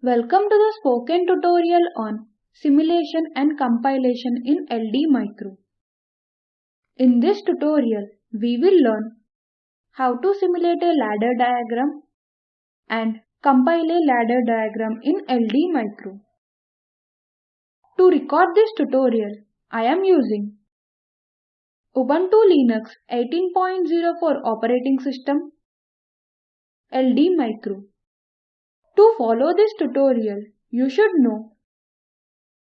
Welcome to the spoken tutorial on simulation and compilation in LD Micro. In this tutorial, we will learn how to simulate a ladder diagram and compile a ladder diagram in LD Micro. To record this tutorial, I am using Ubuntu Linux 18.04 operating system, LD Micro. To follow this tutorial, you should know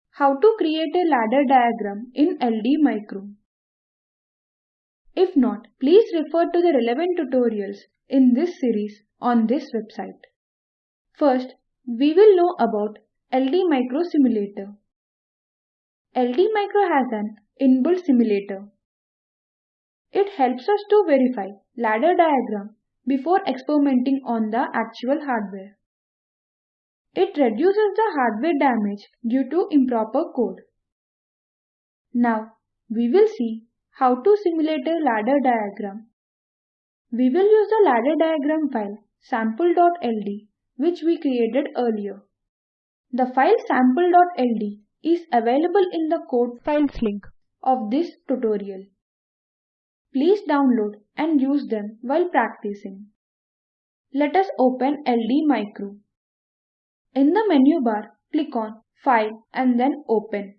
how to create a ladder diagram in LD Micro. If not, please refer to the relevant tutorials in this series on this website. First, we will know about LD Micro Simulator. LD Micro has an inbuilt simulator. It helps us to verify ladder diagram before experimenting on the actual hardware. It reduces the hardware damage due to improper code. Now, we will see how to simulate a ladder diagram. We will use the ladder diagram file sample.ld which we created earlier. The file sample.ld is available in the code files link of this tutorial. Please download and use them while practicing. Let us open LD Micro. In the menu bar, click on File and then Open.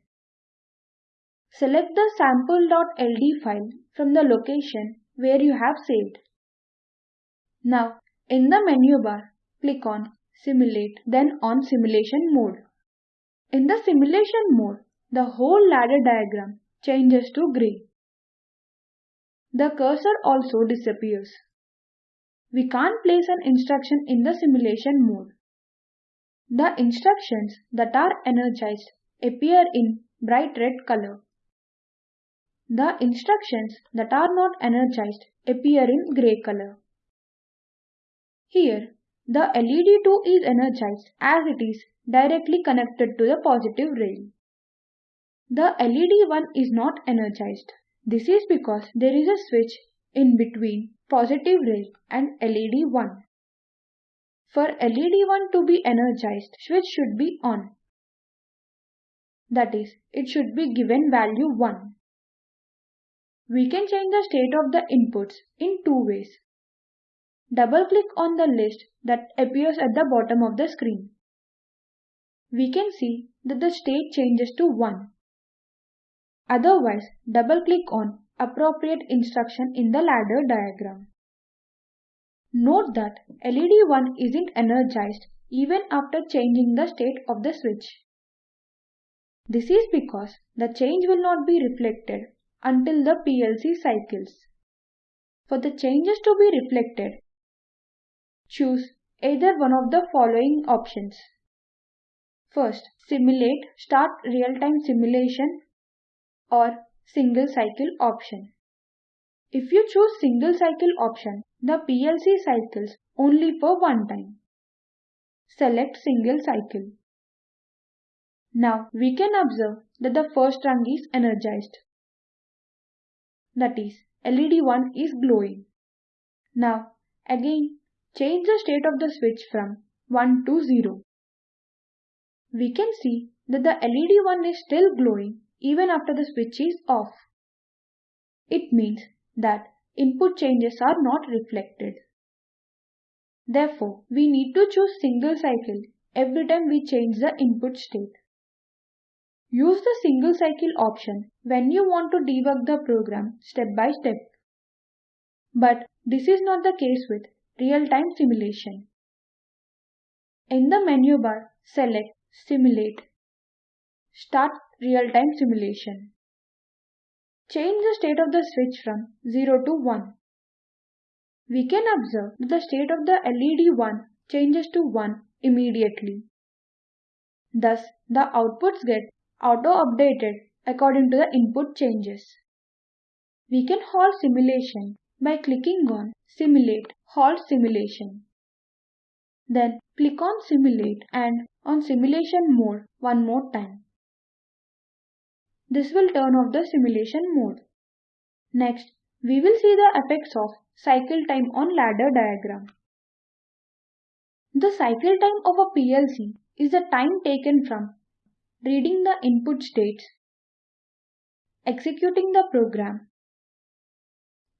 Select the sample.ld file from the location where you have saved. Now, in the menu bar, click on Simulate then on Simulation mode. In the simulation mode, the whole ladder diagram changes to grey. The cursor also disappears. We can't place an instruction in the simulation mode. The instructions that are energized appear in bright red color. The instructions that are not energized appear in grey color. Here, the LED2 is energized as it is directly connected to the positive rail. The LED1 is not energized. This is because there is a switch in between positive rail and LED1. For LED1 to be energized, switch should be on. That is, it should be given value 1. We can change the state of the inputs in two ways. Double-click on the list that appears at the bottom of the screen. We can see that the state changes to 1. Otherwise, double-click on appropriate instruction in the ladder diagram. Note that LED1 isn't energized even after changing the state of the switch. This is because the change will not be reflected until the PLC cycles. For the changes to be reflected, choose either one of the following options. First, simulate start real-time simulation or single cycle option. If you choose single cycle option, the PLC cycles only for one time. Select single cycle. Now we can observe that the first rung is energized. That is, LED 1 is glowing. Now again change the state of the switch from 1 to 0. We can see that the LED 1 is still glowing even after the switch is off. It means that input changes are not reflected. Therefore, we need to choose single cycle every time we change the input state. Use the single cycle option when you want to debug the program step by step. But this is not the case with real-time simulation. In the menu bar, select Simulate. Start real-time simulation. Change the state of the switch from 0 to 1. We can observe that the state of the LED 1 changes to 1 immediately. Thus, the outputs get auto-updated according to the input changes. We can halt simulation by clicking on Simulate Halt Simulation. Then click on Simulate and on Simulation mode one more time. This will turn off the simulation mode. Next, we will see the effects of cycle time on ladder diagram. The cycle time of a PLC is the time taken from reading the input states, executing the program,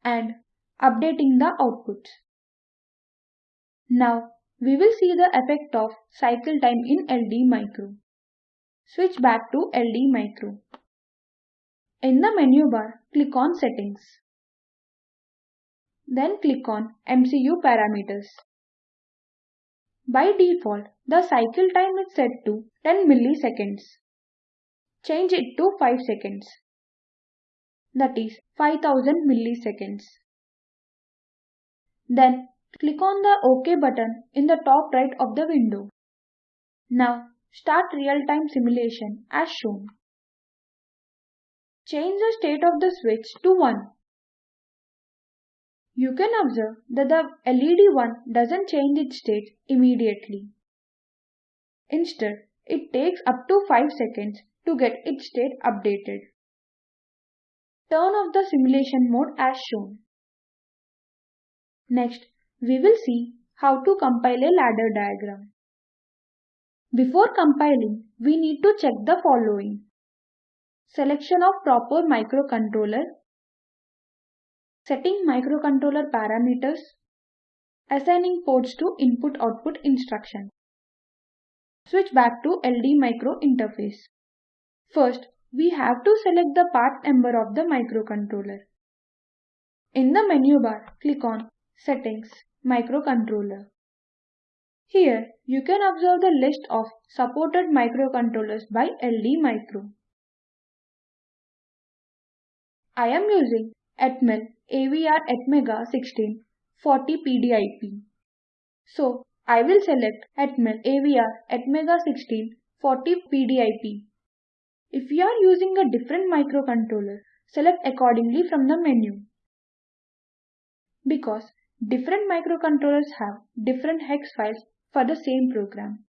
and updating the outputs. Now we will see the effect of cycle time in LD Micro. Switch back to LD Micro. In the menu bar, click on Settings. Then click on MCU Parameters. By default, the cycle time is set to 10 milliseconds. Change it to 5 seconds. That is 5000 milliseconds. Then click on the OK button in the top right of the window. Now start real-time simulation as shown. Change the state of the switch to 1. You can observe that the LED 1 doesn't change its state immediately. Instead, it takes up to 5 seconds to get its state updated. Turn off the simulation mode as shown. Next, we will see how to compile a ladder diagram. Before compiling, we need to check the following. Selection of proper microcontroller, setting microcontroller parameters, assigning ports to input-output instruction. Switch back to LD Micro interface. First, we have to select the part number of the microcontroller. In the menu bar, click on Settings, Microcontroller. Here, you can observe the list of supported microcontrollers by LD Micro. I am using Atmel AVR Atmega 16 40 PDIP. So, I will select Atmel AVR Atmega 16 40 PDIP. If you are using a different microcontroller, select accordingly from the menu. Because different microcontrollers have different hex files for the same program.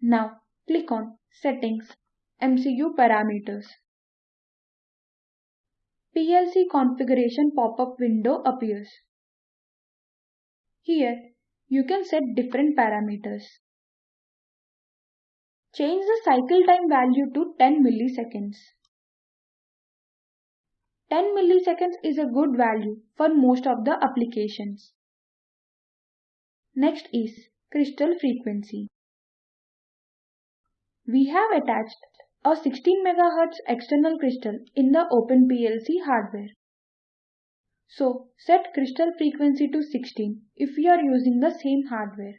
Now click on Settings, MCU Parameters. PLC configuration pop-up window appears. Here you can set different parameters. Change the cycle time value to 10 milliseconds. 10 milliseconds is a good value for most of the applications. Next is crystal frequency. We have attached a 16 MHz external crystal in the OpenPLC hardware. So set crystal frequency to 16 if you are using the same hardware.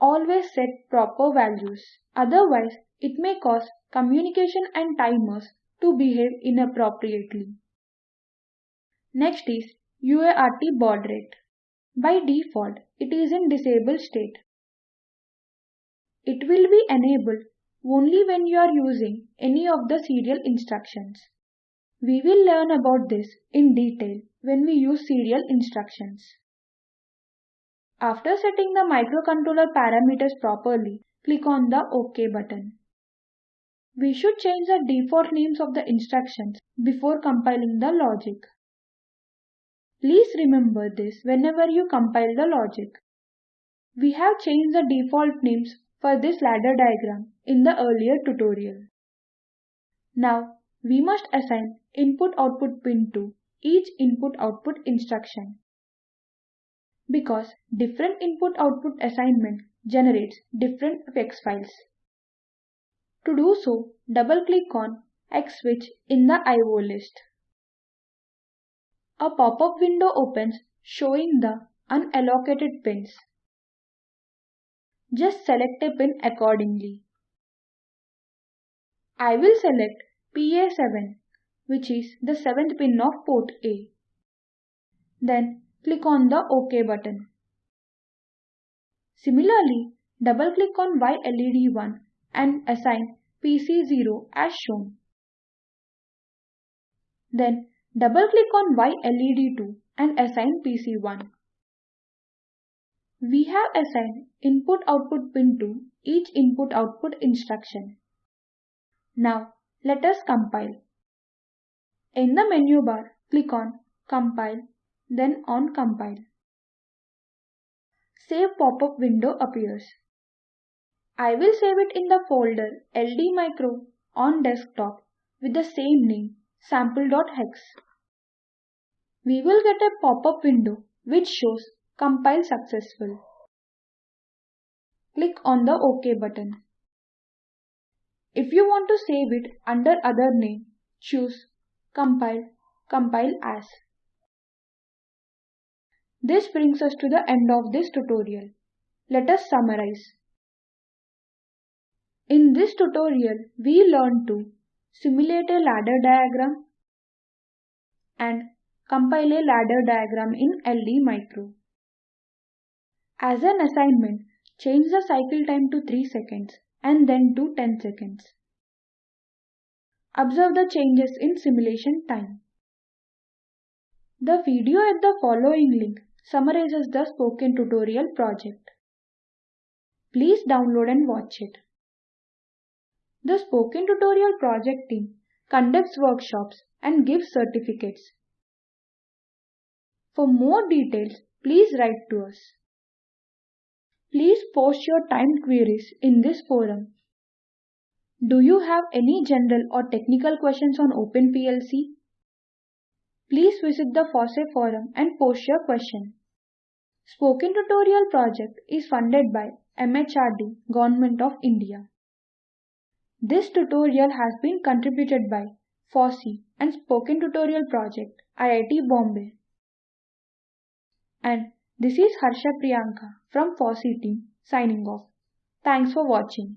Always set proper values, otherwise it may cause communication and timers to behave inappropriately. Next is UART baud rate. By default, it is in disabled state. It will be enabled only when you are using any of the serial instructions. We will learn about this in detail when we use serial instructions. After setting the microcontroller parameters properly, click on the OK button. We should change the default names of the instructions before compiling the logic. Please remember this whenever you compile the logic. We have changed the default names for this ladder diagram in the earlier tutorial. Now, we must assign input-output pin to each input-output instruction. Because different input-output assignment generates different hex files. To do so, double-click on X switch in the IO list. A pop-up window opens showing the unallocated pins. Just select a pin accordingly. I will select PA7 which is the 7th pin of port A. Then click on the OK button. Similarly, double-click on Y LED1 and assign PC0 as shown. Then double-click on Y LED2 and assign PC1. We have assigned input-output pin to each input-output instruction. Now let us compile. In the menu bar, click on Compile, then on Compile. Save pop-up window appears. I will save it in the folder LDMicro on desktop with the same name sample.hex. We will get a pop-up window which shows compile successful. Click on the OK button. If you want to save it under other name, choose Compile, Compile As. This brings us to the end of this tutorial. Let us summarize. In this tutorial, we learned to simulate a ladder diagram and compile a ladder diagram in LD Micro. As an assignment, change the cycle time to 3 seconds and then to 10 seconds. Observe the changes in simulation time. The video at the following link summarizes the spoken tutorial project. Please download and watch it. The Spoken Tutorial project team conducts workshops and gives certificates. For more details, please write to us. Please post your timed queries in this forum. Do you have any general or technical questions on OpenPLC? Please visit the FOSSEE forum and post your question. Spoken Tutorial project is funded by MHRD, Government of India. This tutorial has been contributed by FOSSEE and Spoken Tutorial Project, IIT Bombay. And this is Harsha Priyanka from FOSSEE team signing off. Thanks for watching.